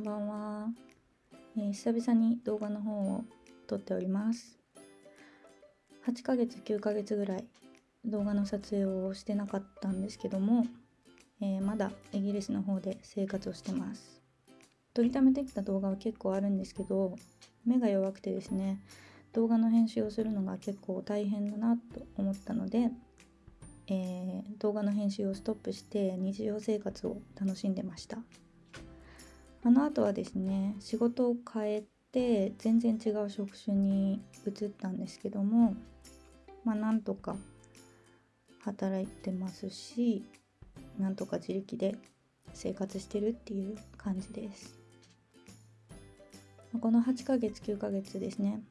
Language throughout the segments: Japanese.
ばんは、えー久々に動画の方を撮っております。8ヶ月9ヶ月ぐらい動画の撮影をしてなかったんですけども、えーまだイギリスの方で生活をしてます。撮りためてきた動画は結構あるんですけど目が弱くてですね動画の編集をするのが結構大変だなと思ったので、えー動画の編集をストップして日常生活を楽しんでました。あの後はですね仕事を変えて全然違う職種に移ったんですけどもまあなんとか働いてますしなんとか自力で生活してるっていう感じです。この8ヶ月9ヶ月ですね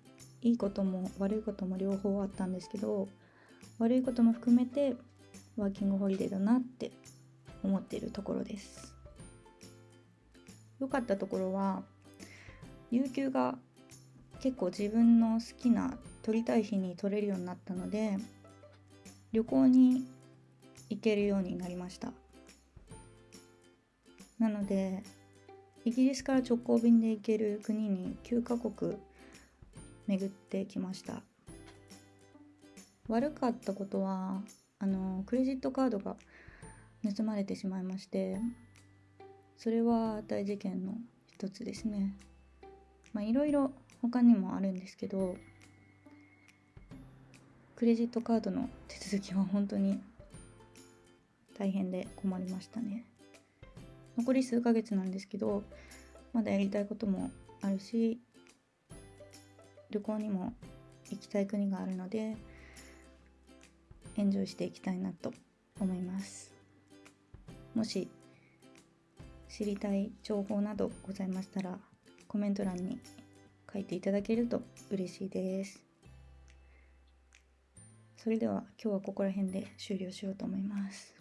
いいことも悪いことも両方あったんですけど悪いことも含めてワーキングホリデーだなって思っているところです。良かったところは有給が結構自分の好きな取りたい日に取れるようになったので旅行に行けるようになりました。なのでイギリスから直行便で行ける国に9カ国巡ってきました。悪かったことはあのクレジットカードが盗まれてしまいましてそれは大事件の一つですね。まあいろいろ他にもあるんですけどクレジットカードの手続きは本当に大変で困りましたね。残り数ヶ月なんですけどまだやりたいこともあるし旅行にも行きたい国があるのでエンジョイしていきたいなと思います。もし知りたい情報などございましたらコメント欄に書いていただけると嬉しいです。それでは今日はここら辺で終了しようと思います。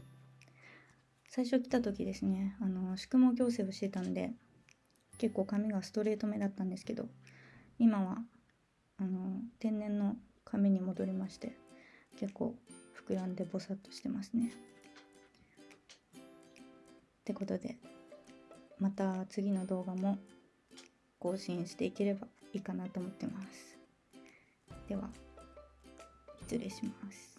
最初来た時ですねあの宿毛矯正をしてたんで結構髪がストレート目だったんですけど今はあの天然の髪に戻りまして結構膨らんでボサッとしてますね。ってことでまた次の動画も更新していければいいかなと思ってます。では失礼します。